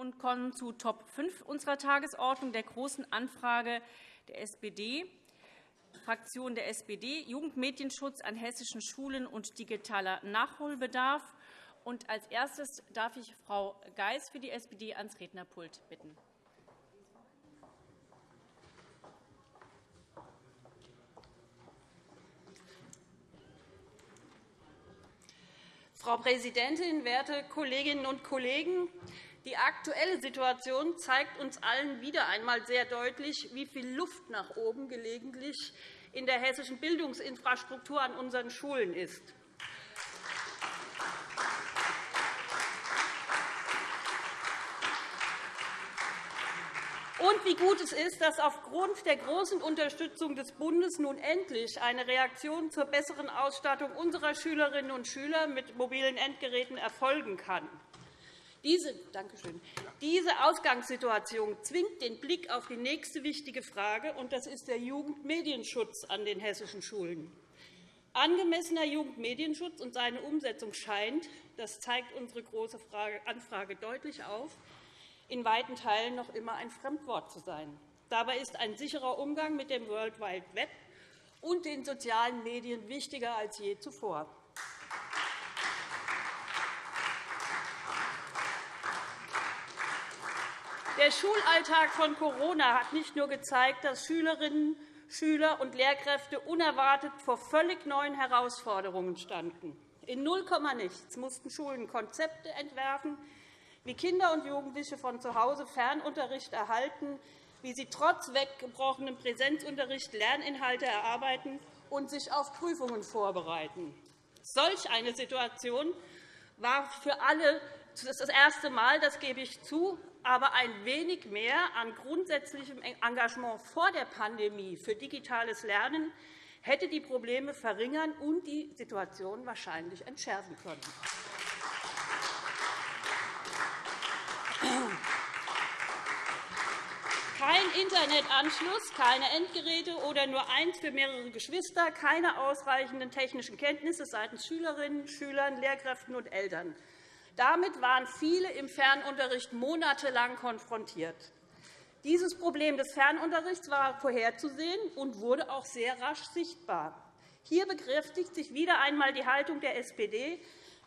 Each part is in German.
und kommen zu Top 5 unserer Tagesordnung, der Großen Anfrage der SPD, Fraktion der SPD, Jugendmedienschutz an hessischen Schulen und digitaler Nachholbedarf. Und als erstes darf ich Frau Geis für die SPD ans Rednerpult bitten. Frau Präsidentin, werte Kolleginnen und Kollegen! Die aktuelle Situation zeigt uns allen wieder einmal sehr deutlich, wie viel Luft nach oben gelegentlich in der hessischen Bildungsinfrastruktur an unseren Schulen ist. Und wie gut es ist, dass aufgrund der großen Unterstützung des Bundes nun endlich eine Reaktion zur besseren Ausstattung unserer Schülerinnen und Schüler mit mobilen Endgeräten erfolgen kann. Diese, diese Ausgangssituation zwingt den Blick auf die nächste wichtige Frage, und das ist der Jugendmedienschutz an den hessischen Schulen. Angemessener Jugendmedienschutz und seine Umsetzung scheint, das zeigt unsere Große Anfrage deutlich auf, in weiten Teilen noch immer ein Fremdwort zu sein. Dabei ist ein sicherer Umgang mit dem World Wide Web und den sozialen Medien wichtiger als je zuvor. Der Schulalltag von Corona hat nicht nur gezeigt, dass Schülerinnen, Schüler und Lehrkräfte unerwartet vor völlig neuen Herausforderungen standen. In null mussten Schulen Konzepte entwerfen, wie Kinder und Jugendliche von zu Hause Fernunterricht erhalten, wie sie trotz weggebrochenem Präsenzunterricht Lerninhalte erarbeiten und sich auf Prüfungen vorbereiten. Solch eine Situation war für alle das erste Mal, das gebe ich zu, aber ein wenig mehr an grundsätzlichem Engagement vor der Pandemie für digitales Lernen hätte die Probleme verringern und die Situation wahrscheinlich entschärfen können. Kein Internetanschluss, keine Endgeräte oder nur eins für mehrere Geschwister, keine ausreichenden technischen Kenntnisse seitens Schülerinnen, Schülern, Lehrkräften und Eltern. Damit waren viele im Fernunterricht monatelang konfrontiert. Dieses Problem des Fernunterrichts war vorherzusehen und wurde auch sehr rasch sichtbar. Hier bekräftigt sich wieder einmal die Haltung der SPD,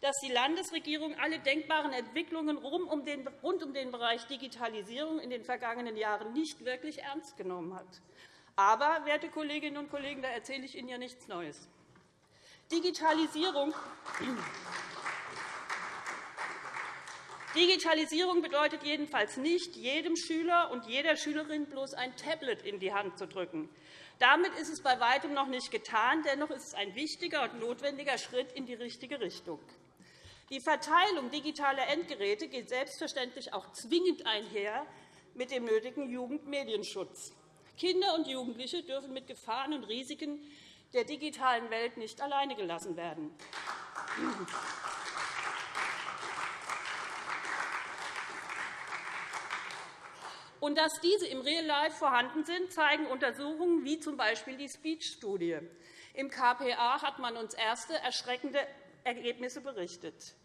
dass die Landesregierung alle denkbaren Entwicklungen rund um den Bereich Digitalisierung in den vergangenen Jahren nicht wirklich ernst genommen hat. Aber, werte Kolleginnen und Kollegen, da erzähle ich Ihnen ja nichts Neues. Digitalisierung Digitalisierung bedeutet jedenfalls nicht, jedem Schüler und jeder Schülerin bloß ein Tablet in die Hand zu drücken. Damit ist es bei weitem noch nicht getan. Dennoch ist es ein wichtiger und notwendiger Schritt in die richtige Richtung. Die Verteilung digitaler Endgeräte geht selbstverständlich auch zwingend einher mit dem nötigen Jugendmedienschutz. Kinder und Jugendliche dürfen mit Gefahren und Risiken der digitalen Welt nicht alleine gelassen werden. Und dass diese im Real Life vorhanden sind, zeigen Untersuchungen wie z. B. die Speech-Studie. Im KPA hat man uns erste erschreckende Ergebnisse berichtet.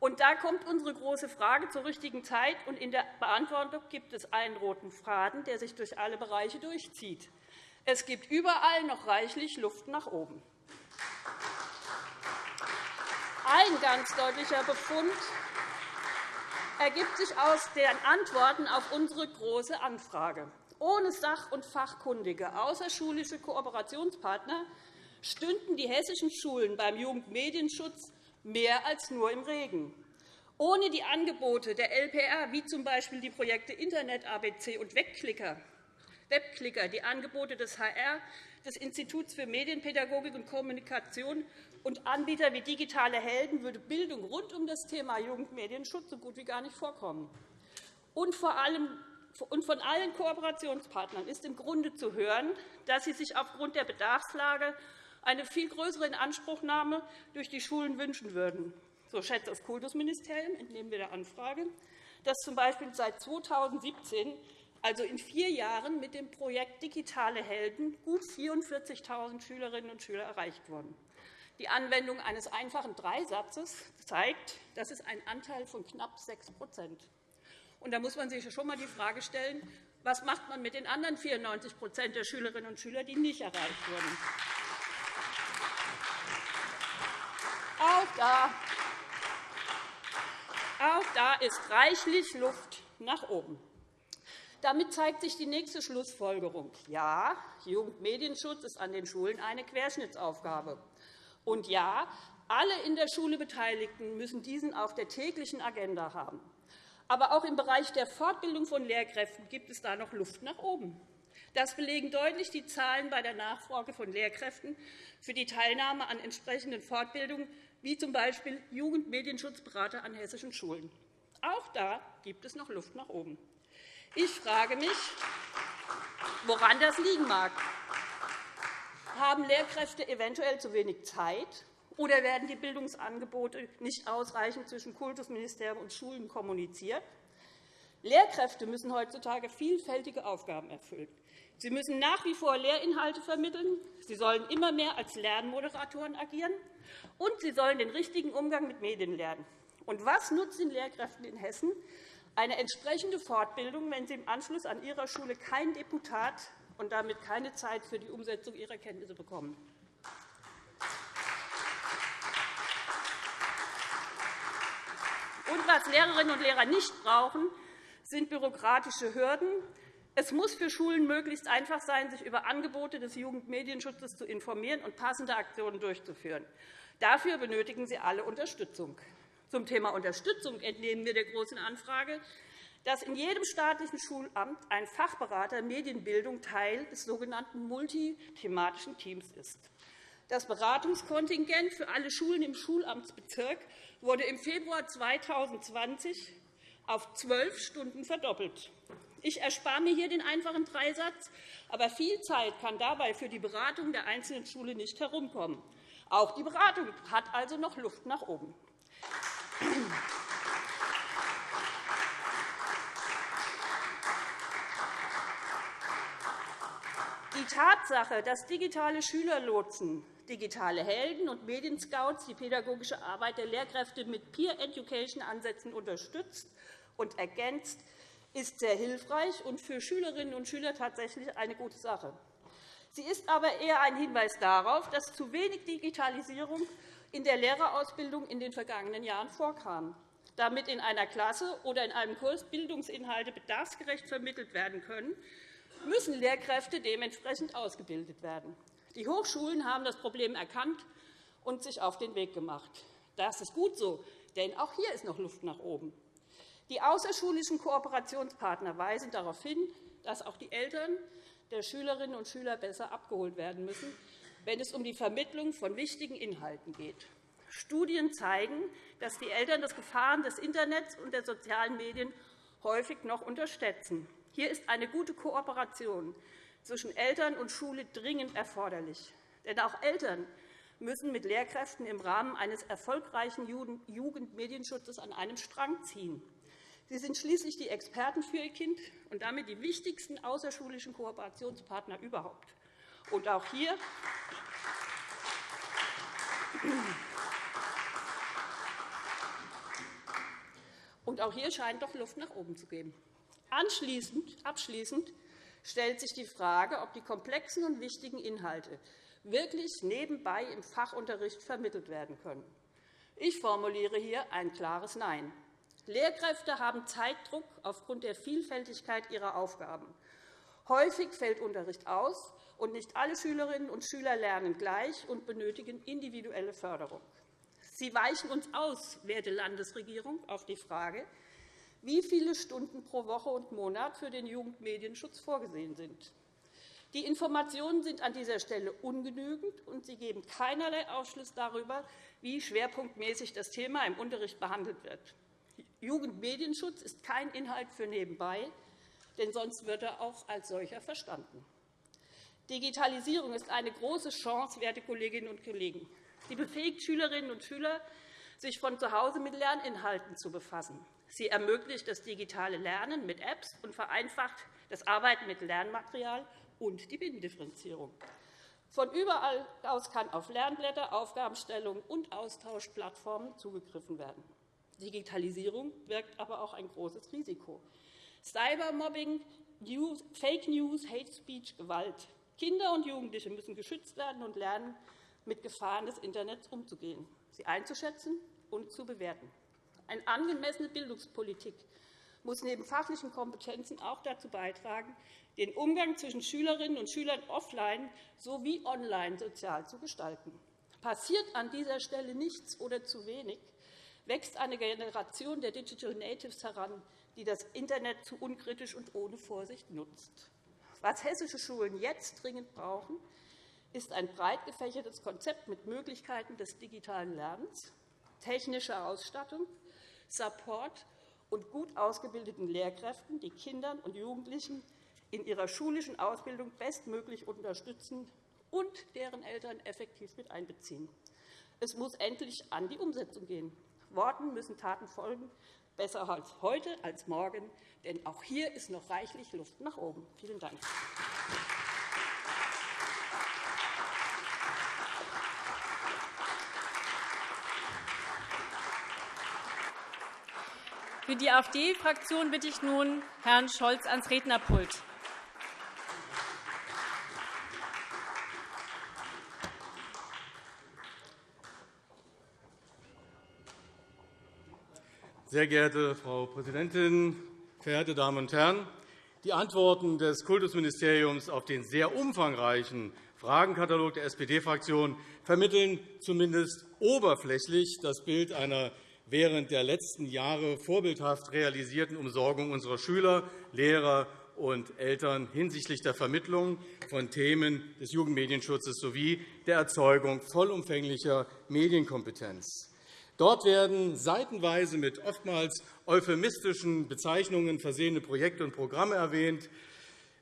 Und da kommt unsere große Frage zur richtigen Zeit. Und in der Beantwortung gibt es einen roten Faden, der sich durch alle Bereiche durchzieht. Es gibt überall noch reichlich Luft nach oben. Ein ganz deutlicher Befund ergibt sich aus den Antworten auf unsere Große Anfrage. Ohne sach- und fachkundige außerschulische Kooperationspartner stünden die hessischen Schulen beim Jugendmedienschutz mehr als nur im Regen. Ohne die Angebote der LPR, wie z. B. die Projekte Internet ABC und Webklicker, die Angebote des HR, des Instituts für Medienpädagogik und Kommunikation und Anbieter wie Digitale Helden würde Bildung rund um das Thema Jugendmedienschutz so gut wie gar nicht vorkommen. Und vor allem und von allen Kooperationspartnern ist im Grunde zu hören, dass sie sich aufgrund der Bedarfslage eine viel größere Inanspruchnahme durch die Schulen wünschen würden. So schätzt das Kultusministerium, entnehmen wir der Anfrage, dass z. B. seit 2017 also in vier Jahren mit dem Projekt Digitale Helden gut 44.000 Schülerinnen und Schüler erreicht wurden. Die Anwendung eines einfachen Dreisatzes zeigt, dass es einen Anteil von knapp 6 Und da muss man sich schon einmal die Frage stellen, was macht man mit den anderen 94% der Schülerinnen und Schüler, die nicht erreicht wurden? Auch da, auch da ist reichlich Luft nach oben. Damit zeigt sich die nächste Schlussfolgerung. Ja, Jugendmedienschutz ist an den Schulen eine Querschnittsaufgabe. Und ja, alle in der Schule Beteiligten müssen diesen auf der täglichen Agenda haben. Aber auch im Bereich der Fortbildung von Lehrkräften gibt es da noch Luft nach oben. Das belegen deutlich die Zahlen bei der Nachfrage von Lehrkräften für die Teilnahme an entsprechenden Fortbildungen, wie z. B. Jugendmedienschutzberater an hessischen Schulen. Auch da gibt es noch Luft nach oben. Ich frage mich, woran das liegen mag. Haben Lehrkräfte eventuell zu wenig Zeit, oder werden die Bildungsangebote nicht ausreichend zwischen Kultusministerium und Schulen kommuniziert? Lehrkräfte müssen heutzutage vielfältige Aufgaben erfüllen. Sie müssen nach wie vor Lehrinhalte vermitteln. Sie sollen immer mehr als Lernmoderatoren agieren. Und sie sollen den richtigen Umgang mit Medien lernen. Und was nutzt den Lehrkräften in Hessen, eine entsprechende Fortbildung, wenn Sie im Anschluss an Ihrer Schule kein Deputat und damit keine Zeit für die Umsetzung Ihrer Kenntnisse bekommen. Und was Lehrerinnen und Lehrer nicht brauchen, sind bürokratische Hürden. Es muss für Schulen möglichst einfach sein, sich über Angebote des Jugendmedienschutzes zu informieren und passende Aktionen durchzuführen. Dafür benötigen sie alle Unterstützung. Zum Thema Unterstützung entnehmen wir der Großen Anfrage, dass in jedem staatlichen Schulamt ein Fachberater Medienbildung Teil des sogenannten multithematischen Teams ist. Das Beratungskontingent für alle Schulen im Schulamtsbezirk wurde im Februar 2020 auf zwölf Stunden verdoppelt. Ich erspare mir hier den einfachen Dreisatz, aber viel Zeit kann dabei für die Beratung der einzelnen Schule nicht herumkommen. Auch die Beratung hat also noch Luft nach oben. Die Tatsache, dass digitale Schülerlotsen, digitale Helden und Medienscouts die pädagogische Arbeit der Lehrkräfte mit Peer-Education-Ansätzen unterstützt und ergänzt, ist sehr hilfreich und für Schülerinnen und Schüler tatsächlich eine gute Sache. Sie ist aber eher ein Hinweis darauf, dass zu wenig Digitalisierung in der Lehrerausbildung in den vergangenen Jahren vorkam. Damit in einer Klasse oder in einem Kurs Bildungsinhalte bedarfsgerecht vermittelt werden können, müssen Lehrkräfte dementsprechend ausgebildet werden. Die Hochschulen haben das Problem erkannt und sich auf den Weg gemacht. Das ist gut so, denn auch hier ist noch Luft nach oben. Die außerschulischen Kooperationspartner weisen darauf hin, dass auch die Eltern der Schülerinnen und Schüler besser abgeholt werden müssen, wenn es um die Vermittlung von wichtigen Inhalten geht. Studien zeigen, dass die Eltern das Gefahren des Internets und der sozialen Medien häufig noch unterschätzen. Hier ist eine gute Kooperation zwischen Eltern und Schule dringend erforderlich. Denn auch Eltern müssen mit Lehrkräften im Rahmen eines erfolgreichen Jugendmedienschutzes an einem Strang ziehen. Sie sind schließlich die Experten für Ihr Kind und damit die wichtigsten außerschulischen Kooperationspartner überhaupt. Und auch hier und auch hier scheint doch Luft nach oben zu geben. Abschließend stellt sich die Frage, ob die komplexen und wichtigen Inhalte wirklich nebenbei im Fachunterricht vermittelt werden können. Ich formuliere hier ein klares Nein. Lehrkräfte haben Zeitdruck aufgrund der Vielfältigkeit ihrer Aufgaben. Häufig fällt Unterricht aus, und nicht alle Schülerinnen und Schüler lernen gleich und benötigen individuelle Förderung. Sie weichen uns aus, werte Landesregierung, auf die Frage, wie viele Stunden pro Woche und Monat für den Jugendmedienschutz vorgesehen sind. Die Informationen sind an dieser Stelle ungenügend, und sie geben keinerlei Aufschluss darüber, wie schwerpunktmäßig das Thema im Unterricht behandelt wird. Jugendmedienschutz ist kein Inhalt für nebenbei, denn sonst wird er auch als solcher verstanden. Digitalisierung ist eine große Chance, werte Kolleginnen und Kollegen. Sie befähigt Schülerinnen und Schüler, sich von zu Hause mit Lerninhalten zu befassen. Sie ermöglicht das digitale Lernen mit Apps und vereinfacht das Arbeiten mit Lernmaterial und die Binnendifferenzierung. Von überall aus kann auf Lernblätter, Aufgabenstellungen und Austauschplattformen zugegriffen werden. Digitalisierung birgt aber auch ein großes Risiko. Cybermobbing, Fake News, Hate Speech, Gewalt. Kinder und Jugendliche müssen geschützt werden und lernen, mit Gefahren des Internets umzugehen, sie einzuschätzen und zu bewerten. Eine angemessene Bildungspolitik muss neben fachlichen Kompetenzen auch dazu beitragen, den Umgang zwischen Schülerinnen und Schülern offline sowie online sozial zu gestalten. Passiert an dieser Stelle nichts oder zu wenig, wächst eine Generation der Digital Natives heran, die das Internet zu unkritisch und ohne Vorsicht nutzt. Was hessische Schulen jetzt dringend brauchen, ist ein breit gefächertes Konzept mit Möglichkeiten des digitalen Lernens, technischer Ausstattung, Support und gut ausgebildeten Lehrkräften, die Kindern und Jugendlichen in ihrer schulischen Ausbildung bestmöglich unterstützen und deren Eltern effektiv mit einbeziehen. Es muss endlich an die Umsetzung gehen. Worten müssen Taten folgen, besser als heute als morgen, denn auch hier ist noch reichlich Luft nach oben. Vielen Dank. Für die AfD-Fraktion bitte ich nun Herrn Scholz ans Rednerpult. Sehr geehrte Frau Präsidentin, verehrte Damen und Herren! Die Antworten des Kultusministeriums auf den sehr umfangreichen Fragenkatalog der SPD-Fraktion vermitteln zumindest oberflächlich das Bild einer während der letzten Jahre vorbildhaft realisierten Umsorgung unserer Schüler, Lehrer und Eltern hinsichtlich der Vermittlung von Themen des Jugendmedienschutzes sowie der Erzeugung vollumfänglicher Medienkompetenz. Dort werden seitenweise mit oftmals euphemistischen Bezeichnungen versehene Projekte und Programme erwähnt,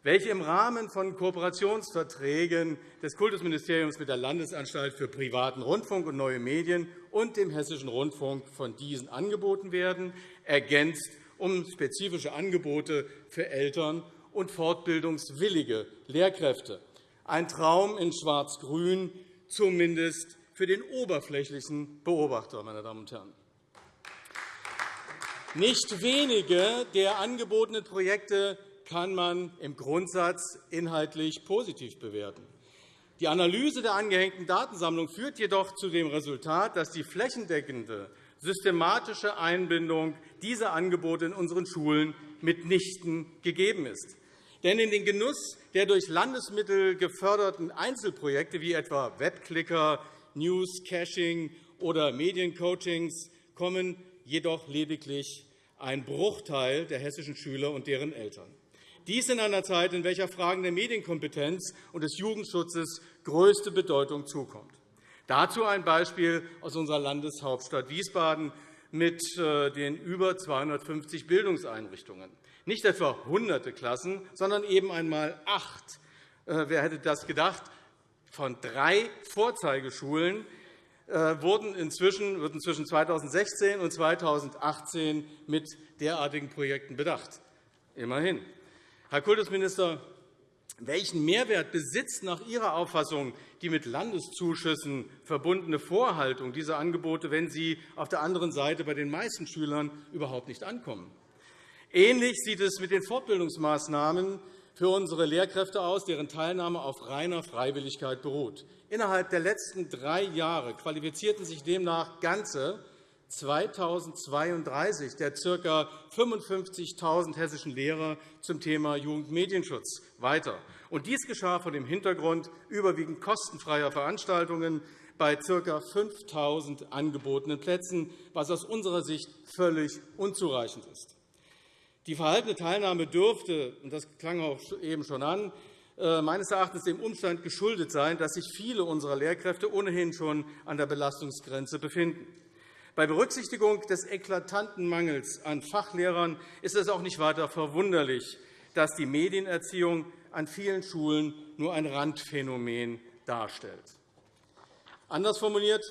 welche im Rahmen von Kooperationsverträgen des Kultusministeriums mit der Landesanstalt für privaten Rundfunk und neue Medien und dem Hessischen Rundfunk von diesen angeboten werden, ergänzt um spezifische Angebote für Eltern und fortbildungswillige Lehrkräfte. Ein Traum in Schwarz-Grün, zumindest für den oberflächlichen Beobachter. Meine Damen und Herren. Nicht wenige der angebotenen Projekte kann man im Grundsatz inhaltlich positiv bewerten. Die Analyse der angehängten Datensammlung führt jedoch zu dem Resultat, dass die flächendeckende systematische Einbindung dieser Angebote in unseren Schulen mitnichten gegeben ist. Denn in den Genuss der durch Landesmittel geförderten Einzelprojekte wie etwa Webclicker, News, Caching oder Mediencoachings kommen jedoch lediglich ein Bruchteil der hessischen Schüler und deren Eltern. Dies in einer Zeit, in welcher Fragen der Medienkompetenz und des Jugendschutzes größte Bedeutung zukommt. Dazu ein Beispiel aus unserer Landeshauptstadt Wiesbaden mit äh, den über 250 Bildungseinrichtungen. Nicht etwa hunderte Klassen, sondern eben einmal acht. Äh, wer hätte das gedacht? von drei Vorzeigeschulen äh, wurden inzwischen, wurden zwischen 2016 und 2018 mit derartigen Projekten bedacht. Immerhin. Herr Kultusminister, welchen Mehrwert besitzt nach Ihrer Auffassung die mit Landeszuschüssen verbundene Vorhaltung dieser Angebote, wenn sie auf der anderen Seite bei den meisten Schülern überhaupt nicht ankommen? Ähnlich sieht es mit den Fortbildungsmaßnahmen für unsere Lehrkräfte aus, deren Teilnahme auf reiner Freiwilligkeit beruht. Innerhalb der letzten drei Jahre qualifizierten sich demnach ganze 2032 der ca. 55.000 hessischen Lehrer zum Thema Jugendmedienschutz weiter. dies geschah vor dem Hintergrund überwiegend kostenfreier Veranstaltungen bei ca. 5.000 angebotenen Plätzen, was aus unserer Sicht völlig unzureichend ist. Die verhaltene Teilnahme dürfte, und das klang auch eben schon an, äh, meines Erachtens dem Umstand geschuldet sein, dass sich viele unserer Lehrkräfte ohnehin schon an der Belastungsgrenze befinden. Bei Berücksichtigung des eklatanten Mangels an Fachlehrern ist es auch nicht weiter verwunderlich, dass die Medienerziehung an vielen Schulen nur ein Randphänomen darstellt. Anders formuliert,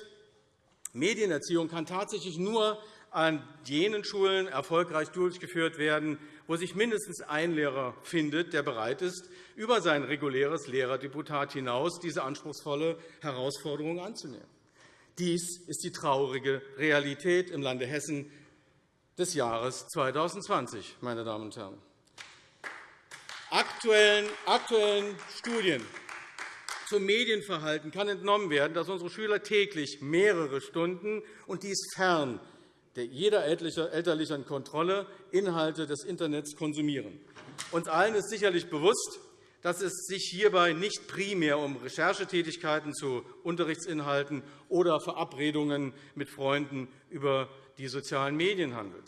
Medienerziehung kann tatsächlich nur an jenen Schulen erfolgreich durchgeführt werden, wo sich mindestens ein Lehrer findet, der bereit ist, über sein reguläres Lehrerdeputat hinaus diese anspruchsvolle Herausforderung anzunehmen. Dies ist die traurige Realität im Lande Hessen, des Jahres 2020. Meine Damen und Herren. Aktuellen, Studien zum Medienverhalten kann entnommen werden, dass unsere Schüler täglich mehrere Stunden, und dies fern jeder elterlichen Kontrolle, Inhalte des Internets konsumieren. Uns allen ist sicherlich bewusst, dass es sich hierbei nicht primär um Recherchetätigkeiten zu Unterrichtsinhalten oder Verabredungen mit Freunden über die sozialen Medien handelt.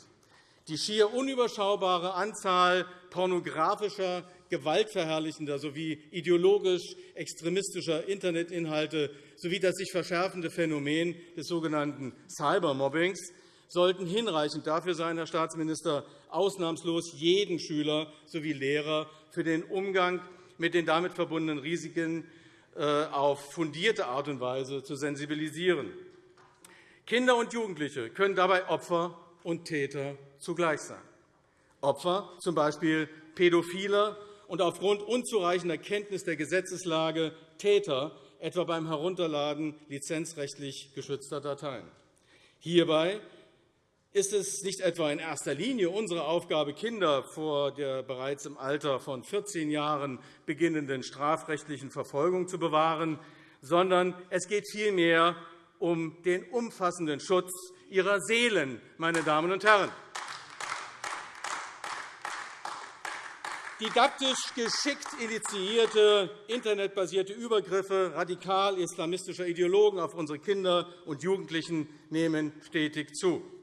Die schier unüberschaubare Anzahl pornografischer, gewaltverherrlichender sowie ideologisch extremistischer Internetinhalte sowie das sich verschärfende Phänomen des sogenannten Cybermobbings sollten hinreichend dafür sein, Herr Staatsminister, ausnahmslos jeden Schüler sowie Lehrer für den Umgang mit den damit verbundenen Risiken äh, auf fundierte Art und Weise zu sensibilisieren. Kinder und Jugendliche können dabei Opfer und Täter zugleich sein. Opfer z. B. Pädophiler und aufgrund unzureichender Kenntnis der Gesetzeslage Täter, etwa beim Herunterladen lizenzrechtlich geschützter Dateien. Hierbei ist es nicht etwa in erster Linie unsere Aufgabe, Kinder vor der bereits im Alter von 14 Jahren beginnenden strafrechtlichen Verfolgung zu bewahren, sondern es geht vielmehr um den umfassenden Schutz ihrer Seelen, meine Damen und Herren. Didaktisch geschickt initiierte internetbasierte Übergriffe radikal-islamistischer Ideologen auf unsere Kinder und Jugendlichen nehmen stetig zu.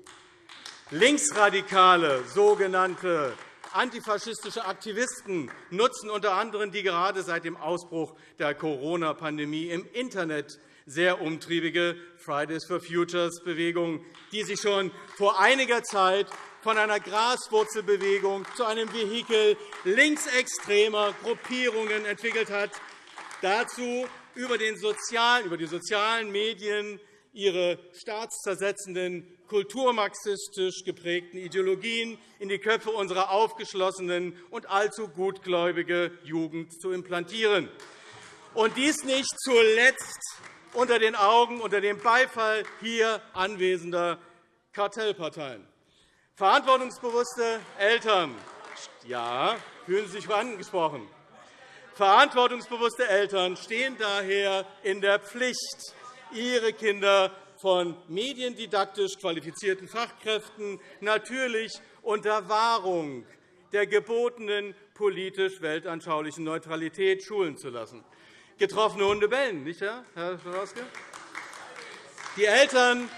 Linksradikale sogenannte antifaschistische Aktivisten nutzen unter anderem die gerade seit dem Ausbruch der Corona-Pandemie im Internet sehr umtriebige Fridays for Futures-Bewegung, die sich schon vor einiger Zeit von einer Graswurzelbewegung zu einem Vehikel linksextremer Gruppierungen entwickelt hat, dazu über, die sozialen Medien ihre staatszersetzenden kulturmarxistisch geprägten Ideologien in die Köpfe unserer aufgeschlossenen und allzu gutgläubige Jugend zu implantieren. Und dies nicht zuletzt unter den Augen, unter dem Beifall hier anwesender Kartellparteien. Verantwortungsbewusste Eltern ja, fühlen sich angesprochen. Verantwortungsbewusste Eltern stehen daher in der Pflicht, ihre Kinder von mediendidaktisch qualifizierten Fachkräften natürlich unter Wahrung der gebotenen politisch-weltanschaulichen Neutralität schulen zu lassen. Getroffene Hunde bellen, nicht wahr, Herr Schabowski? Die Eltern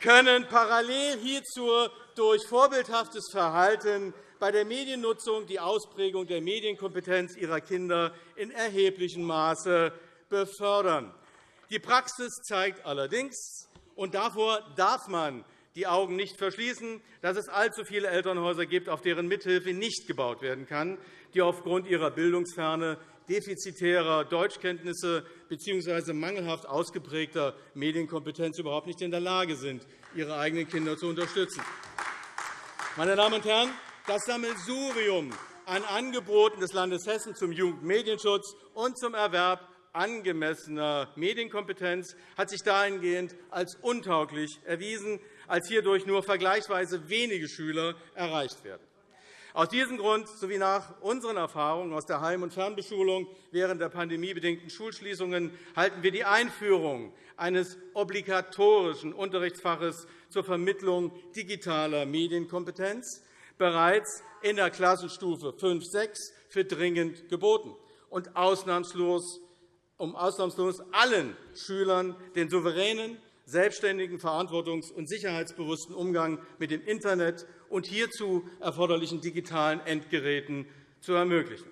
können parallel hierzu durch vorbildhaftes Verhalten bei der Mediennutzung die Ausprägung der Medienkompetenz ihrer Kinder in erheblichem Maße befördern. Die Praxis zeigt allerdings, und davor darf man die Augen nicht verschließen, dass es allzu viele Elternhäuser gibt, auf deren Mithilfe nicht gebaut werden kann, die aufgrund ihrer Bildungsferne defizitärer Deutschkenntnisse bzw. mangelhaft ausgeprägter Medienkompetenz überhaupt nicht in der Lage sind, ihre eigenen Kinder zu unterstützen. Meine Damen und Herren, das Sammelsurium an Angeboten des Landes Hessen zum Jugendmedienschutz und zum Erwerb angemessener Medienkompetenz hat sich dahingehend als untauglich erwiesen, als hierdurch nur vergleichsweise wenige Schüler erreicht werden. Aus diesem Grund sowie nach unseren Erfahrungen aus der Heim- und Fernbeschulung während der pandemiebedingten Schulschließungen halten wir die Einführung eines obligatorischen Unterrichtsfaches zur Vermittlung digitaler Medienkompetenz bereits in der Klassenstufe 5-6 für dringend geboten und ausnahmslos um ausnahmslos allen Schülern den souveränen, selbstständigen, verantwortungs- und sicherheitsbewussten Umgang mit dem Internet und hierzu erforderlichen digitalen Endgeräten zu ermöglichen.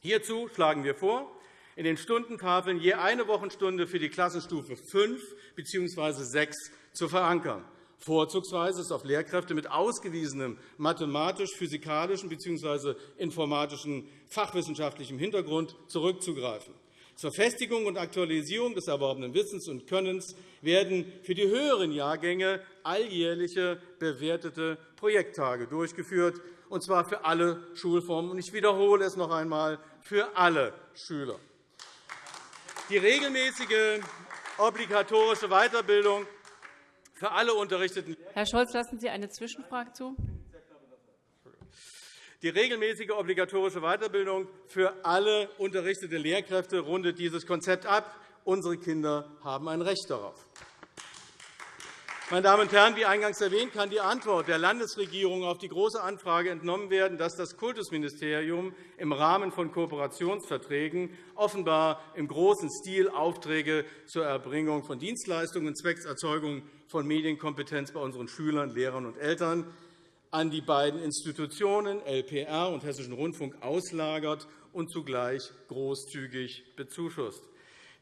Hierzu schlagen wir vor, in den Stundentafeln je eine Wochenstunde für die Klassenstufe 5 bzw. 6 zu verankern. Vorzugsweise ist auf Lehrkräfte mit ausgewiesenem mathematisch-physikalischen bzw. informatischen fachwissenschaftlichem Hintergrund zurückzugreifen. Zur Festigung und Aktualisierung des erworbenen Wissens und Könnens werden für die höheren Jahrgänge alljährliche bewertete Projekttage durchgeführt, und zwar für alle Schulformen. Ich wiederhole es noch einmal für alle Schüler. Die regelmäßige obligatorische Weiterbildung für alle unterrichteten Herr Scholz, lassen Sie eine Zwischenfrage zu. Die regelmäßige obligatorische Weiterbildung für alle unterrichteten Lehrkräfte rundet dieses Konzept ab. Unsere Kinder haben ein Recht darauf. Meine Damen und Herren, wie eingangs erwähnt, kann die Antwort der Landesregierung auf die Große Anfrage entnommen werden, dass das Kultusministerium im Rahmen von Kooperationsverträgen offenbar im großen Stil Aufträge zur Erbringung von Dienstleistungen zwecks Erzeugung von Medienkompetenz bei unseren Schülern, Lehrern und Eltern an die beiden Institutionen LPR und Hessischen Rundfunk auslagert und zugleich großzügig bezuschusst.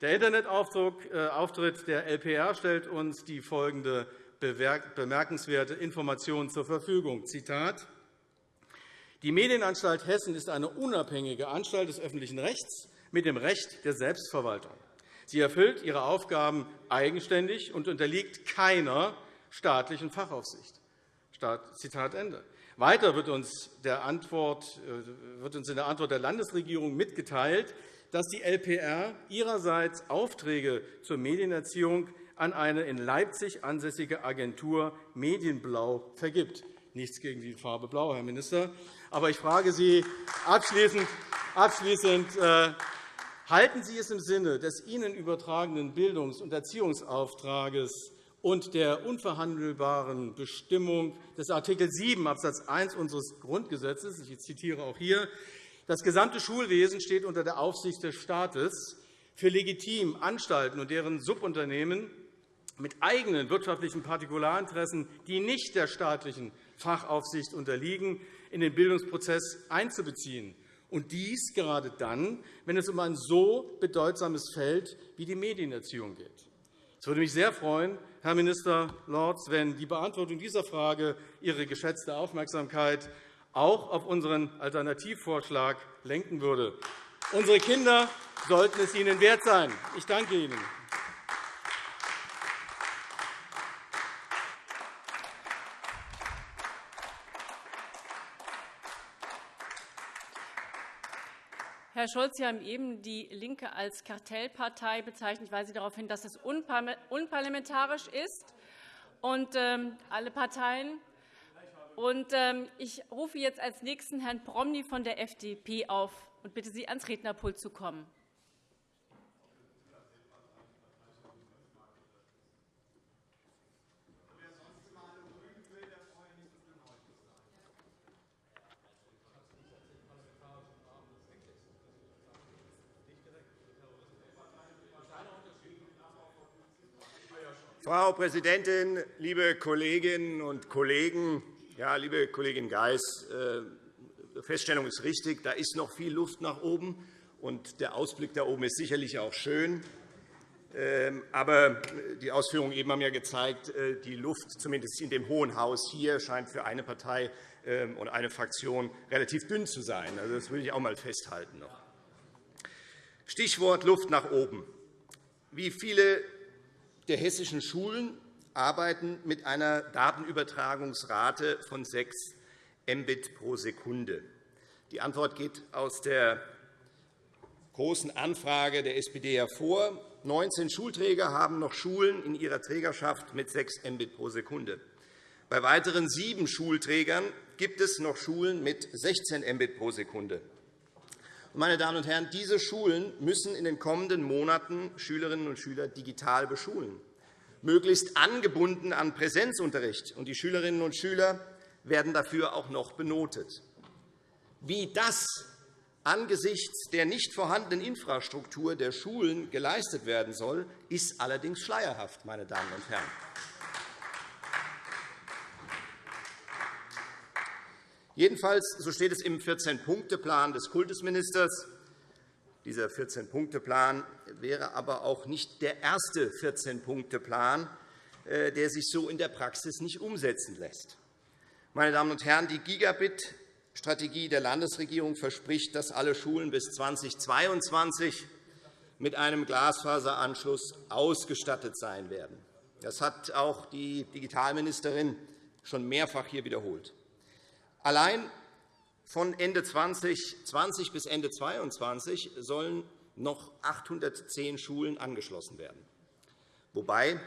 Der Internetauftritt äh, der LPR stellt uns die folgende bemerkenswerte Information zur Verfügung. Zitat. Die Medienanstalt Hessen ist eine unabhängige Anstalt des öffentlichen Rechts mit dem Recht der Selbstverwaltung. Sie erfüllt ihre Aufgaben eigenständig und unterliegt keiner staatlichen Fachaufsicht. Zitat Ende. Weiter wird uns, der Antwort, äh, wird uns in der Antwort der Landesregierung mitgeteilt, dass die LPR ihrerseits Aufträge zur Medienerziehung an eine in Leipzig ansässige Agentur Medienblau vergibt. Nichts gegen die Farbe Blau, Herr Minister. Aber ich frage Sie abschließend, abschließend äh, halten Sie es im Sinne des Ihnen übertragenen Bildungs- und Erziehungsauftrages und der unverhandelbaren Bestimmung des Art. 7 Abs. 1 unseres Grundgesetzes, ich zitiere auch hier, das gesamte Schulwesen steht unter der Aufsicht des Staates. Für legitim Anstalten und deren Subunternehmen mit eigenen wirtschaftlichen Partikularinteressen, die nicht der staatlichen Fachaufsicht unterliegen, in den Bildungsprozess einzubeziehen. Und dies gerade dann, wenn es um ein so bedeutsames Feld wie die Medienerziehung geht. Es würde mich sehr freuen, Herr Minister Lorz, wenn die Beantwortung dieser Frage Ihre geschätzte Aufmerksamkeit auch auf unseren Alternativvorschlag lenken würde. Unsere Kinder sollten es Ihnen wert sein. Ich danke Ihnen. Herr Scholz, Sie haben eben die LINKE als Kartellpartei bezeichnet. Ich weise darauf hin, dass das unparlamentarisch ist. Und, ähm, alle Parteien. Und, ähm, ich rufe jetzt als Nächsten Herrn Promny von der FDP auf und bitte Sie, ans Rednerpult zu kommen. Frau Präsidentin, liebe Kolleginnen und Kollegen! Ja, liebe Kollegin Geis, äh, die Feststellung ist richtig. Da ist noch viel Luft nach oben, und der Ausblick da oben ist sicherlich auch schön. Ähm, aber die Ausführungen eben haben ja gezeigt, äh, die Luft, zumindest in dem Hohen Haus hier, scheint für eine Partei ähm, und eine Fraktion relativ dünn zu sein. Also, das will ich auch einmal festhalten. Stichwort Luft nach oben. Wie viele der hessischen Schulen arbeiten mit einer Datenübertragungsrate von 6 Mbit pro Sekunde. Die Antwort geht aus der Großen Anfrage der SPD hervor. 19 Schulträger haben noch Schulen in ihrer Trägerschaft mit 6 Mbit pro Sekunde. Bei weiteren sieben Schulträgern gibt es noch Schulen mit 16 Mbit pro Sekunde. Meine Damen und Herren, diese Schulen müssen in den kommenden Monaten Schülerinnen und Schüler digital beschulen, möglichst angebunden an Präsenzunterricht. Und die Schülerinnen und Schüler werden dafür auch noch benotet. Wie das angesichts der nicht vorhandenen Infrastruktur der Schulen geleistet werden soll, ist allerdings schleierhaft. Meine Damen und Herren. Jedenfalls, so steht es im 14-Punkte-Plan des Kultusministers, dieser 14-Punkte-Plan wäre aber auch nicht der erste 14-Punkte-Plan, äh, der sich so in der Praxis nicht umsetzen lässt. Meine Damen und Herren, die Gigabit-Strategie der Landesregierung verspricht, dass alle Schulen bis 2022 mit einem Glasfaseranschluss ausgestattet sein werden. Das hat auch die Digitalministerin schon mehrfach hier wiederholt. Allein von Ende 2020 bis Ende 2022 sollen noch 810 Schulen angeschlossen werden, wobei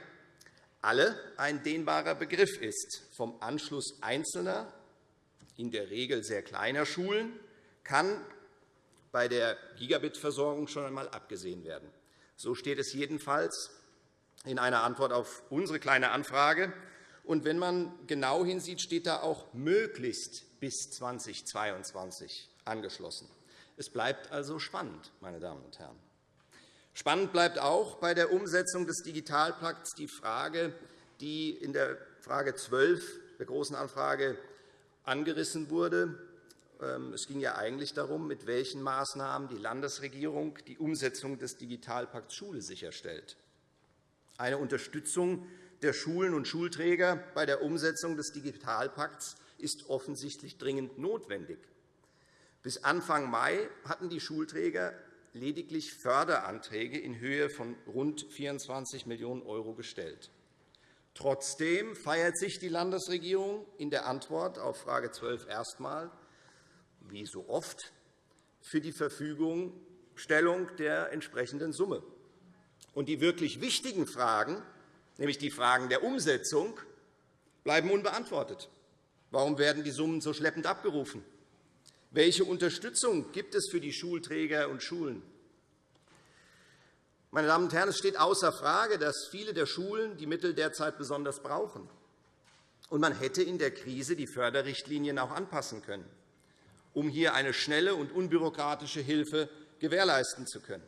alle ein dehnbarer Begriff ist. Vom Anschluss einzelner, in der Regel sehr kleiner Schulen, kann bei der Gigabit-Versorgung schon einmal abgesehen werden. So steht es jedenfalls in einer Antwort auf unsere Kleine Anfrage. Und wenn man genau hinsieht, steht da auch möglichst bis 2022 angeschlossen. Es bleibt also spannend, meine Damen und Herren. Spannend bleibt auch bei der Umsetzung des Digitalpakts die Frage, die in der Frage 12 der Großen Anfrage angerissen wurde. Ähm, es ging ja eigentlich darum, mit welchen Maßnahmen die Landesregierung die Umsetzung des Digitalpakts Schule sicherstellt. Eine Unterstützung der Schulen und Schulträger bei der Umsetzung des Digitalpakts ist offensichtlich dringend notwendig. Bis Anfang Mai hatten die Schulträger lediglich Förderanträge in Höhe von rund 24 Millionen € gestellt. Trotzdem feiert sich die Landesregierung in der Antwort auf Frage 12 erstmal, wie so oft, für die Verfügungstellung der entsprechenden Summe. Und die wirklich wichtigen Fragen, nämlich die Fragen der Umsetzung, bleiben unbeantwortet. Warum werden die Summen so schleppend abgerufen? Welche Unterstützung gibt es für die Schulträger und Schulen? Meine Damen und Herren, es steht außer Frage, dass viele der Schulen die Mittel derzeit besonders brauchen. Und man hätte in der Krise die Förderrichtlinien auch anpassen können, um hier eine schnelle und unbürokratische Hilfe gewährleisten zu können.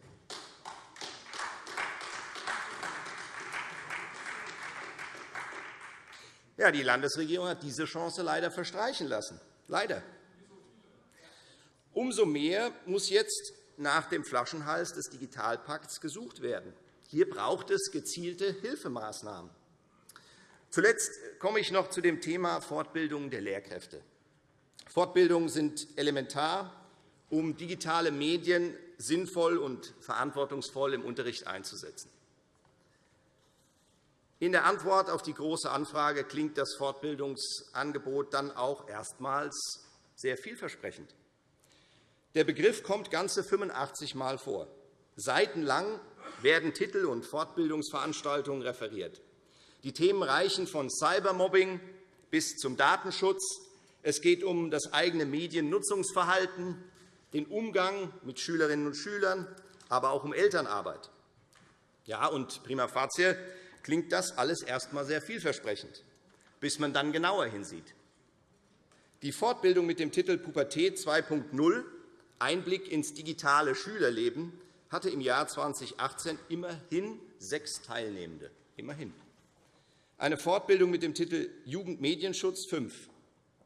Ja, die Landesregierung hat diese Chance leider verstreichen lassen. Leider. Umso mehr muss jetzt nach dem Flaschenhals des Digitalpakts gesucht werden. Hier braucht es gezielte Hilfemaßnahmen. Zuletzt komme ich noch zu dem Thema Fortbildung der Lehrkräfte. Fortbildungen sind elementar, um digitale Medien sinnvoll und verantwortungsvoll im Unterricht einzusetzen. In der Antwort auf die Große Anfrage klingt das Fortbildungsangebot dann auch erstmals sehr vielversprechend. Der Begriff kommt ganze 85 Mal vor. Seitenlang werden Titel und Fortbildungsveranstaltungen referiert. Die Themen reichen von Cybermobbing bis zum Datenschutz. Es geht um das eigene Mediennutzungsverhalten, den Umgang mit Schülerinnen und Schülern, aber auch um Elternarbeit. Ja, und prima facie klingt das alles erst einmal sehr vielversprechend, bis man dann genauer hinsieht. Die Fortbildung mit dem Titel Pubertät 2.0 Einblick ins digitale Schülerleben hatte im Jahr 2018 immerhin sechs Teilnehmende. Immerhin. Eine Fortbildung mit dem Titel Jugendmedienschutz fünf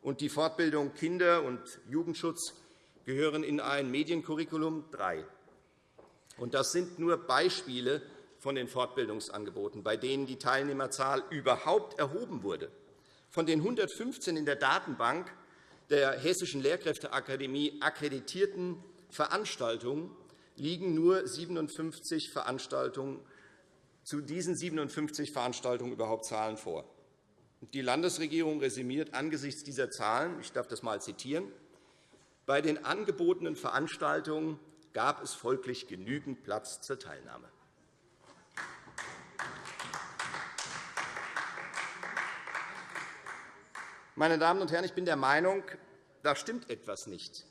und die Fortbildung Kinder- und Jugendschutz gehören in ein Mediencurriculum drei. Das sind nur Beispiele von den Fortbildungsangeboten, bei denen die Teilnehmerzahl überhaupt erhoben wurde. Von den 115 in der Datenbank der Hessischen Lehrkräfteakademie akkreditierten Veranstaltungen liegen nur 57 Veranstaltungen zu diesen 57 Veranstaltungen überhaupt Zahlen vor. Die Landesregierung resümiert angesichts dieser Zahlen, ich darf das einmal zitieren, bei den angebotenen Veranstaltungen gab es folglich genügend Platz zur Teilnahme. Meine Damen und Herren, ich bin der Meinung, da stimmt etwas nicht.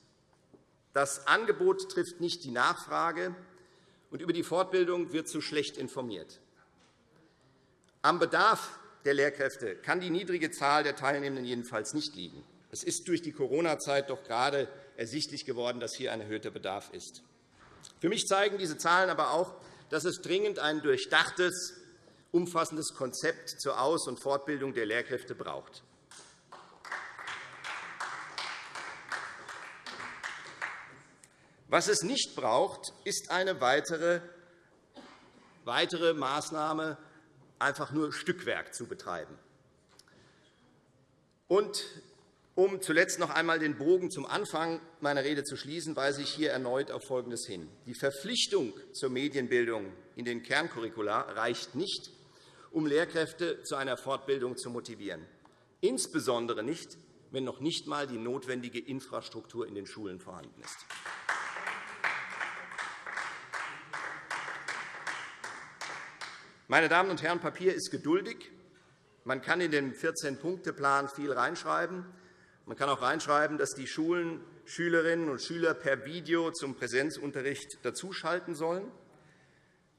Das Angebot trifft nicht die Nachfrage, und über die Fortbildung wird zu schlecht informiert. Am Bedarf der Lehrkräfte kann die niedrige Zahl der Teilnehmenden jedenfalls nicht liegen. Es ist durch die Corona-Zeit doch gerade ersichtlich geworden, dass hier ein erhöhter Bedarf ist. Für mich zeigen diese Zahlen aber auch, dass es dringend ein durchdachtes, umfassendes Konzept zur Aus- und Fortbildung der Lehrkräfte braucht. Was es nicht braucht, ist eine weitere, weitere Maßnahme, einfach nur Stückwerk zu betreiben. Und um zuletzt noch einmal den Bogen zum Anfang meiner Rede zu schließen, weise ich hier erneut auf Folgendes hin. Die Verpflichtung zur Medienbildung in den Kerncurricula reicht nicht, um Lehrkräfte zu einer Fortbildung zu motivieren, insbesondere nicht, wenn noch nicht einmal die notwendige Infrastruktur in den Schulen vorhanden ist. Meine Damen und Herren, Papier ist geduldig, Man kann in den 14-Punkte-Plan viel reinschreiben. Man kann auch reinschreiben, dass die Schulen Schülerinnen und Schüler per Video zum Präsenzunterricht dazuschalten sollen.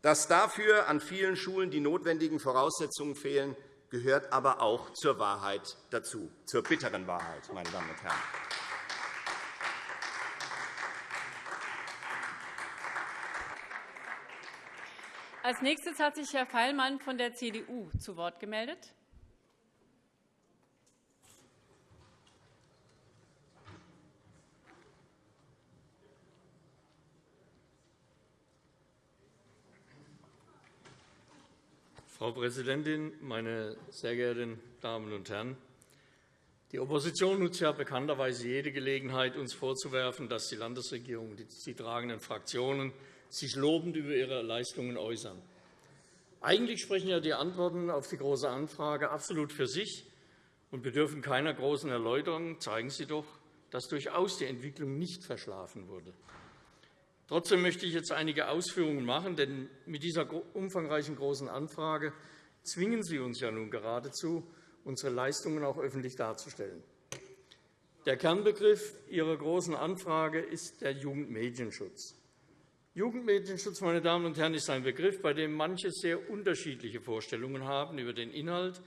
Dass dafür an vielen Schulen die notwendigen Voraussetzungen fehlen, gehört aber auch zur Wahrheit dazu, zur bitteren Wahrheit, meine Damen und Herren. Als nächstes hat sich Herr Feilmann von der CDU zu Wort gemeldet. Frau Präsidentin, meine sehr geehrten Damen und Herren! Die Opposition nutzt ja bekannterweise jede Gelegenheit, uns vorzuwerfen, dass die Landesregierung und die tragenden Fraktionen sich lobend über ihre Leistungen äußern. Eigentlich sprechen ja die Antworten auf die Große Anfrage absolut für sich und bedürfen keiner großen Erläuterung. Zeigen Sie doch, dass durchaus die Entwicklung nicht verschlafen wurde. Trotzdem möchte ich jetzt einige Ausführungen machen, denn mit dieser umfangreichen Großen Anfrage zwingen Sie uns ja nun geradezu, unsere Leistungen auch öffentlich darzustellen. Der Kernbegriff Ihrer Großen Anfrage ist der Jugendmedienschutz. Jugendmedienschutz meine Damen und Herren, ist ein Begriff, bei dem manche sehr unterschiedliche Vorstellungen haben über den Inhalt.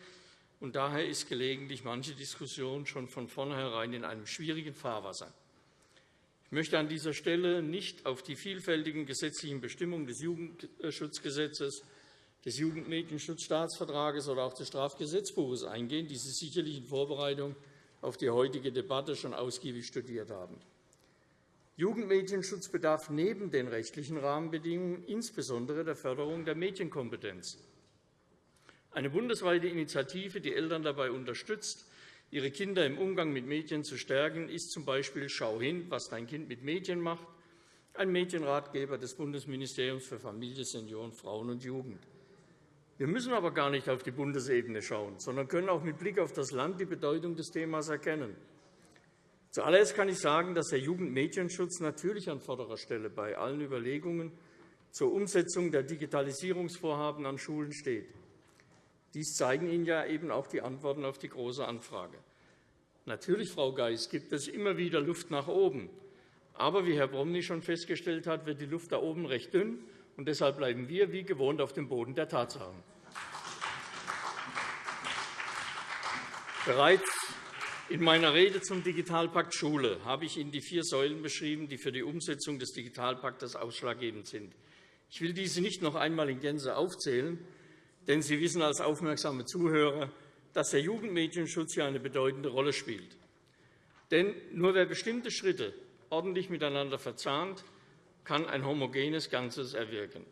Und daher ist gelegentlich manche Diskussion schon von vornherein in einem schwierigen Fahrwasser. Ich möchte an dieser Stelle nicht auf die vielfältigen gesetzlichen Bestimmungen des Jugendschutzgesetzes, des Jugendmedienschutzstaatsvertrages oder auch des Strafgesetzbuches eingehen, die Sie sicherlich in Vorbereitung auf die heutige Debatte schon ausgiebig studiert haben. Jugendmedienschutz bedarf neben den rechtlichen Rahmenbedingungen insbesondere der Förderung der Medienkompetenz. Eine bundesweite Initiative, die Eltern dabei unterstützt, ihre Kinder im Umgang mit Medien zu stärken, ist z.B. Schau hin, was dein Kind mit Medien macht, ein Medienratgeber des Bundesministeriums für Familie, Senioren, Frauen und Jugend. Wir müssen aber gar nicht auf die Bundesebene schauen, sondern können auch mit Blick auf das Land die Bedeutung des Themas erkennen. Zuallererst kann ich sagen, dass der Jugendmedienschutz natürlich an vorderer Stelle bei allen Überlegungen zur Umsetzung der Digitalisierungsvorhaben an Schulen steht. Dies zeigen Ihnen ja eben auch die Antworten auf die Große Anfrage. Natürlich, Frau Geis, gibt es immer wieder Luft nach oben. Aber wie Herr Bromny schon festgestellt hat, wird die Luft da oben recht dünn. Und deshalb bleiben wir wie gewohnt auf dem Boden der Tatsachen. Bereits in meiner Rede zum Digitalpakt Schule habe ich Ihnen die vier Säulen beschrieben, die für die Umsetzung des Digitalpakts ausschlaggebend sind. Ich will diese nicht noch einmal in Gänze aufzählen, denn Sie wissen als aufmerksame Zuhörer, dass der Jugendmedienschutz hier eine bedeutende Rolle spielt. Denn nur wer bestimmte Schritte ordentlich miteinander verzahnt, kann ein homogenes Ganzes erwirken.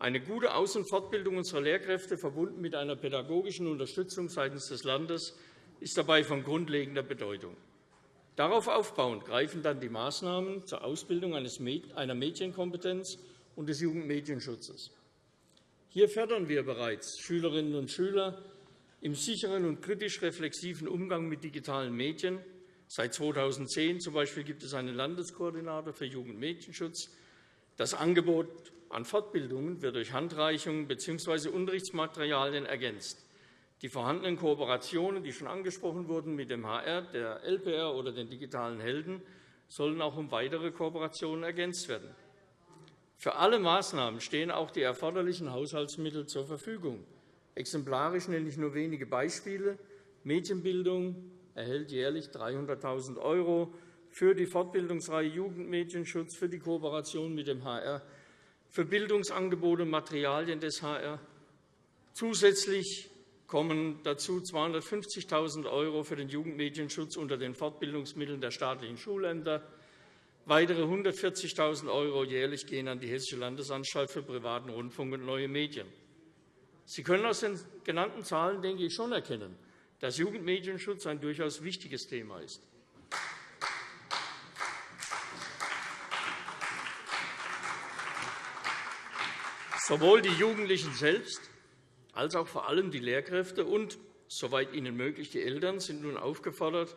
Eine gute Aus- und Fortbildung unserer Lehrkräfte, verbunden mit einer pädagogischen Unterstützung seitens des Landes, ist dabei von grundlegender Bedeutung. Darauf aufbauend greifen dann die Maßnahmen zur Ausbildung einer Medienkompetenz und des Jugendmedienschutzes. Hier fördern wir bereits Schülerinnen und Schüler im sicheren und kritisch reflexiven Umgang mit digitalen Medien. Seit 2010 z.B. gibt es einen Landeskoordinator für Jugendmedienschutz. Das Angebot an Fortbildungen wird durch Handreichungen bzw. Unterrichtsmaterialien ergänzt. Die vorhandenen Kooperationen, die schon angesprochen wurden mit dem HR, der LPR oder den digitalen Helden, sollen auch um weitere Kooperationen ergänzt werden. Für alle Maßnahmen stehen auch die erforderlichen Haushaltsmittel zur Verfügung. Exemplarisch nenne ich nur wenige Beispiele. Medienbildung erhält jährlich 300.000 € für die Fortbildungsreihe Jugendmedienschutz, für die Kooperation mit dem HR, für Bildungsangebote und Materialien des HR. Zusätzlich kommen dazu 250.000 € für den Jugendmedienschutz unter den Fortbildungsmitteln der staatlichen Schulämter, Weitere 140.000 € jährlich gehen an die Hessische Landesanstalt für privaten Rundfunk und neue Medien. Sie können aus den genannten Zahlen, denke ich, schon erkennen, dass Jugendmedienschutz ein durchaus wichtiges Thema ist. Sowohl die Jugendlichen selbst als auch vor allem die Lehrkräfte und, soweit ihnen möglich, die Eltern sind nun aufgefordert,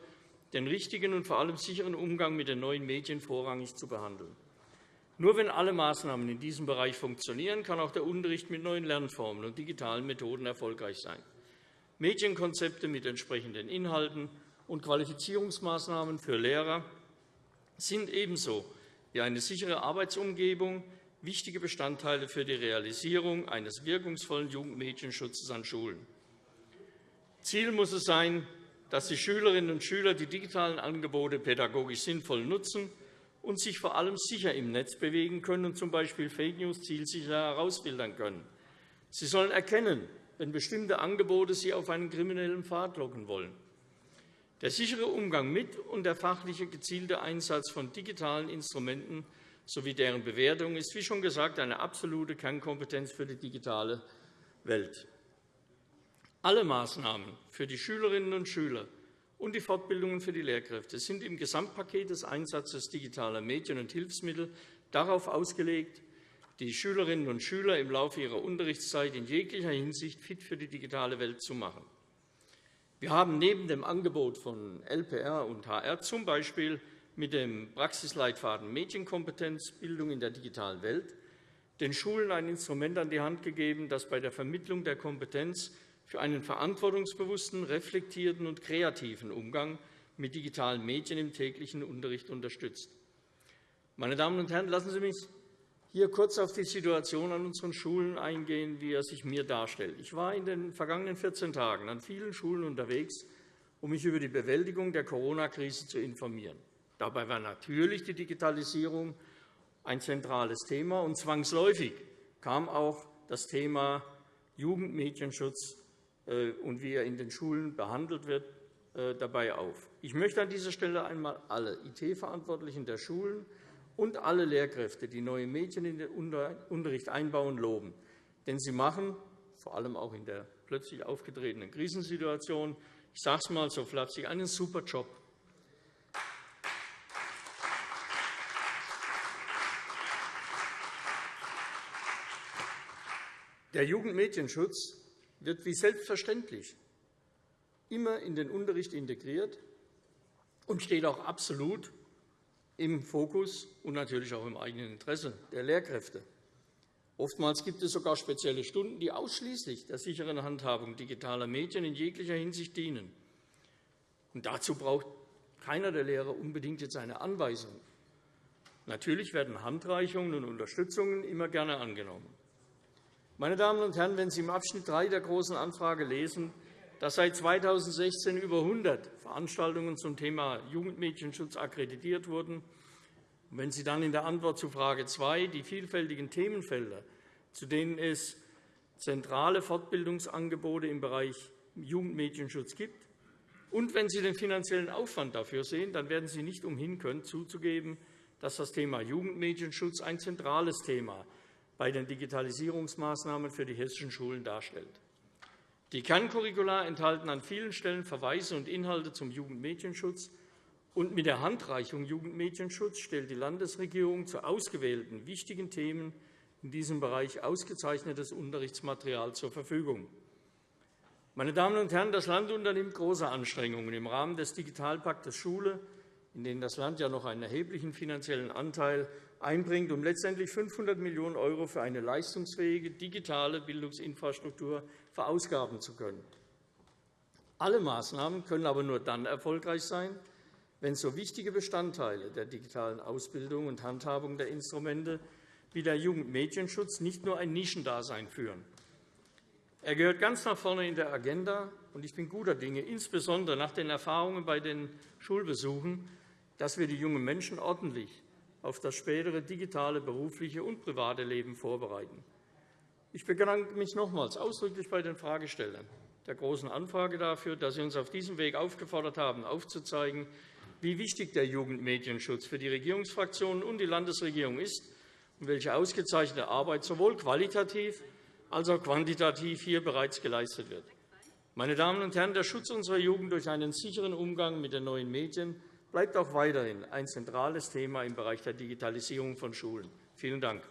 den richtigen und vor allem sicheren Umgang mit den neuen Medien vorrangig zu behandeln. Nur wenn alle Maßnahmen in diesem Bereich funktionieren, kann auch der Unterricht mit neuen Lernformen und digitalen Methoden erfolgreich sein. Medienkonzepte mit entsprechenden Inhalten und Qualifizierungsmaßnahmen für Lehrer sind ebenso wie eine sichere Arbeitsumgebung wichtige Bestandteile für die Realisierung eines wirkungsvollen Jugendmedienschutzes an Schulen. Ziel muss es sein, dass die Schülerinnen und Schüler die digitalen Angebote pädagogisch sinnvoll nutzen und sich vor allem sicher im Netz bewegen können und z. B. Fake News zielsicher herausfiltern können. Sie sollen erkennen, wenn bestimmte Angebote sie auf einen kriminellen Pfad locken wollen. Der sichere Umgang mit und der fachliche gezielte Einsatz von digitalen Instrumenten sowie deren Bewertung ist, wie schon gesagt, eine absolute Kernkompetenz für die digitale Welt. Alle Maßnahmen für die Schülerinnen und Schüler und die Fortbildungen für die Lehrkräfte sind im Gesamtpaket des Einsatzes digitaler Medien und Hilfsmittel darauf ausgelegt, die Schülerinnen und Schüler im Laufe ihrer Unterrichtszeit in jeglicher Hinsicht fit für die digitale Welt zu machen. Wir haben neben dem Angebot von LPR und HR z. B. mit dem Praxisleitfaden Medienkompetenzbildung in der digitalen Welt den Schulen ein Instrument an die Hand gegeben, das bei der Vermittlung der Kompetenz für einen verantwortungsbewussten, reflektierten und kreativen Umgang mit digitalen Medien im täglichen Unterricht unterstützt. Meine Damen und Herren, lassen Sie mich hier kurz auf die Situation an unseren Schulen eingehen, wie er sich mir darstellt. Ich war in den vergangenen 14 Tagen an vielen Schulen unterwegs, um mich über die Bewältigung der Corona-Krise zu informieren. Dabei war natürlich die Digitalisierung ein zentrales Thema, und zwangsläufig kam auch das Thema Jugendmedienschutz äh, und wie er in den Schulen behandelt wird, äh, dabei auf. Ich möchte an dieser Stelle einmal alle IT-Verantwortlichen der Schulen und alle Lehrkräfte, die neue Medien in den Unterricht einbauen, loben. Denn sie machen, vor allem auch in der plötzlich aufgetretenen Krisensituation, ich sage es einmal so flapsig, einen super Job. Der Jugendmedienschutz wird wie selbstverständlich immer in den Unterricht integriert und steht auch absolut im Fokus und natürlich auch im eigenen Interesse der Lehrkräfte. Oftmals gibt es sogar spezielle Stunden, die ausschließlich der sicheren Handhabung digitaler Medien in jeglicher Hinsicht dienen. Und dazu braucht keiner der Lehrer unbedingt jetzt eine Anweisung. Natürlich werden Handreichungen und Unterstützungen immer gerne angenommen. Meine Damen und Herren, wenn Sie im Abschnitt 3 der Großen Anfrage lesen, dass seit 2016 über 100 Veranstaltungen zum Thema Jugendmedienschutz akkreditiert wurden. Und wenn Sie dann in der Antwort zu Frage 2 die vielfältigen Themenfelder, zu denen es zentrale Fortbildungsangebote im Bereich Jugendmedienschutz gibt, und wenn Sie den finanziellen Aufwand dafür sehen, dann werden Sie nicht umhin können, zuzugeben, dass das Thema Jugendmedienschutz ein zentrales Thema bei den Digitalisierungsmaßnahmen für die hessischen Schulen darstellt. Die Kerncurricula enthalten an vielen Stellen Verweise und Inhalte zum Jugendmedienschutz. Und mit der Handreichung Jugendmedienschutz stellt die Landesregierung zu ausgewählten wichtigen Themen in diesem Bereich ausgezeichnetes Unterrichtsmaterial zur Verfügung. Meine Damen und Herren, das Land unternimmt große Anstrengungen im Rahmen des Digitalpaktes Schule, in dem das Land ja noch einen erheblichen finanziellen Anteil einbringt, um letztendlich 500 Millionen € für eine leistungsfähige digitale Bildungsinfrastruktur verausgaben zu können. Alle Maßnahmen können aber nur dann erfolgreich sein, wenn so wichtige Bestandteile der digitalen Ausbildung und Handhabung der Instrumente wie der Jugendmedienschutz nicht nur ein Nischendasein führen. Er gehört ganz nach vorne in der Agenda, und ich bin guter Dinge, insbesondere nach den Erfahrungen bei den Schulbesuchen, dass wir die jungen Menschen ordentlich auf das spätere digitale, berufliche und private Leben vorbereiten. Ich bedanke mich nochmals ausdrücklich bei den Fragestellern der Großen Anfrage dafür, dass Sie uns auf diesem Weg aufgefordert haben, aufzuzeigen, wie wichtig der Jugendmedienschutz für die Regierungsfraktionen und die Landesregierung ist und welche ausgezeichnete Arbeit sowohl qualitativ als auch quantitativ hier bereits geleistet wird. Meine Damen und Herren, der Schutz unserer Jugend durch einen sicheren Umgang mit den neuen Medien bleibt auch weiterhin ein zentrales Thema im Bereich der Digitalisierung von Schulen. Vielen Dank.